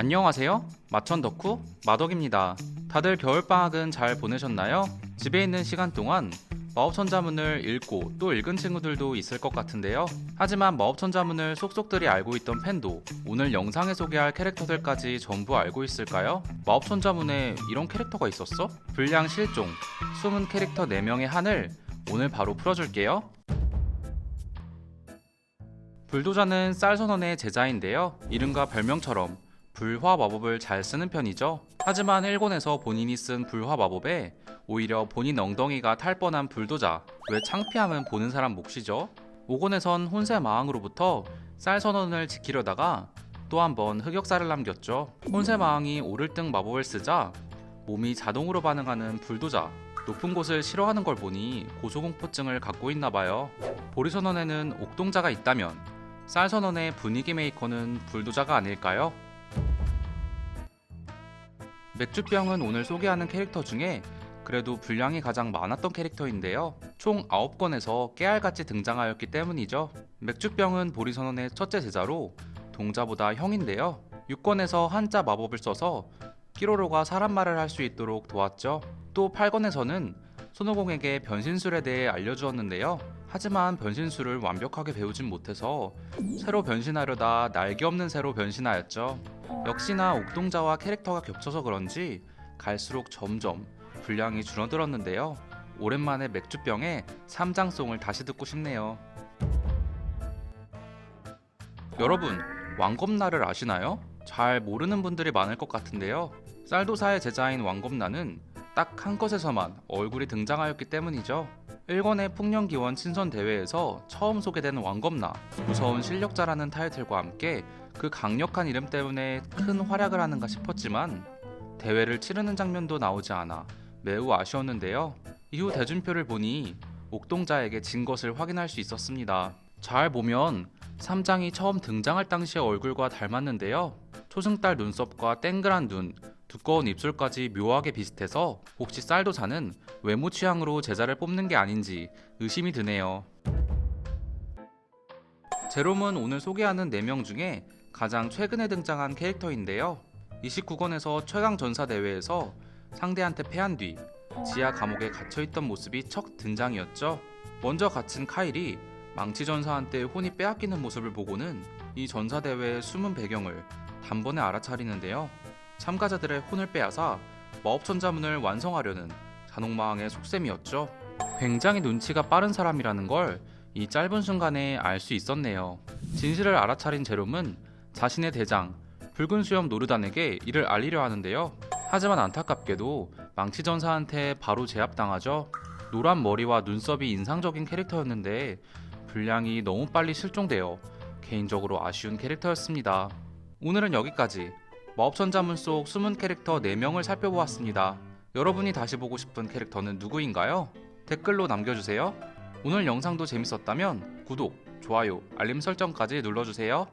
안녕하세요. 마천 덕후 마덕입니다. 다들 겨울방학은 잘 보내셨나요? 집에 있는 시간 동안 마법천자문을 읽고 또 읽은 친구들도 있을 것 같은데요. 하지만 마법천자문을 속속들이 알고 있던 팬도 오늘 영상에 소개할 캐릭터들까지 전부 알고 있을까요? 마법천자문에 이런 캐릭터가 있었어? 불량 실종, 숨은 캐릭터 4명의 한을 오늘 바로 풀어줄게요. 불도자는 쌀선원의 제자인데요. 이름과 별명처럼 불화 마법을 잘 쓰는 편이죠. 하지만 일본에서 본인이 쓴 불화 마법에 오히려 본인 엉덩이가 탈 뻔한 불도자. 왜 창피함은 보는 사람 몫이죠? 5권에선 혼세 마왕으로부터 쌀선원을 지키려다가 또 한 번 흑역사를 남겼죠. 혼세 마왕이 오를등 마법을 쓰자 몸이 자동으로 반응하는 불도자. 높은 곳을 싫어하는 걸 보니 고소공포증을 갖고 있나 봐요. 보리선원에는 옥동자가 있다면 쌀선원의 분위기 메이커는 불도자가 아닐까요? 맥주병은 오늘 소개하는 캐릭터 중에 그래도 분량이 가장 많았던 캐릭터인데요. 총 9권에서 깨알같이 등장하였기 때문이죠. 맥주병은 보리선원의 첫째 제자로 동자보다 형인데요. 6권에서 한자 마법을 써서 끼로로가 사람 말을 할 수 있도록 도왔죠. 또 8권에서는 손오공에게 변신술에 대해 알려주었는데요. 하지만 변신술을 완벽하게 배우진 못해서 새로 변신하려다 날개 없는 새로 변신하였죠. 역시나 옥동자와 캐릭터가 겹쳐서 그런지 갈수록 점점 분량이 줄어들었는데요. 오랜만에 맥주병의 삼장송을 다시 듣고 싶네요. 여러분, 왕검나를 아시나요? 잘 모르는 분들이 많을 것 같은데요. 쌀도사의 제자인 왕검나는 딱 한 것에서만 얼굴이 등장하였기 때문이죠. 1권의 풍년기원 친선 대회에서 처음 소개된 왕검나 무서운 실력자라는 타이틀과 함께 그 강력한 이름 때문에 큰 활약을 하는가 싶었지만 대회를 치르는 장면도 나오지 않아 매우 아쉬웠는데요. 이후 대준표를 보니 옥동자에게 진 것을 확인할 수 있었습니다. 잘 보면 삼장이 처음 등장할 당시의 얼굴과 닮았는데요. 초승달 눈썹과 땡그란 눈, 두꺼운 입술까지 묘하게 비슷해서 혹시 쌀도사는 외모 취향으로 제자를 뽑는 게 아닌지 의심이 드네요. 제롬은 오늘 소개하는 4명 중에 가장 최근에 등장한 캐릭터인데요. 29권에서 최강 전사 대회에서 상대한테 패한 뒤 지하 감옥에 갇혀있던 모습이 첫 등장이었죠. 먼저 갇힌 카일이 망치 전사한테 혼이 빼앗기는 모습을 보고는 이 전사 대회의 숨은 배경을 단번에 알아차리는데요. 참가자들의 혼을 빼앗아 마법천자문을 완성하려는 잔혹마왕의 속셈이었죠. 굉장히 눈치가 빠른 사람이라는 걸 이 짧은 순간에 알 수 있었네요. 진실을 알아차린 제롬은 자신의 대장 붉은 수염 노르단에게 이를 알리려 하는데요. 하지만 안타깝게도 망치 전사한테 바로 제압당하죠. 노란 머리와 눈썹이 인상적인 캐릭터였는데 분량이 너무 빨리 실종되어 개인적으로 아쉬운 캐릭터였습니다. 오늘은 여기까지 마법천자문 속 숨은 캐릭터 4명을 살펴보았습니다. 여러분이 다시 보고 싶은 캐릭터는 누구인가요? 댓글로 남겨주세요. 오늘 영상도 재밌었다면 구독, 좋아요, 알림 설정까지 눌러주세요.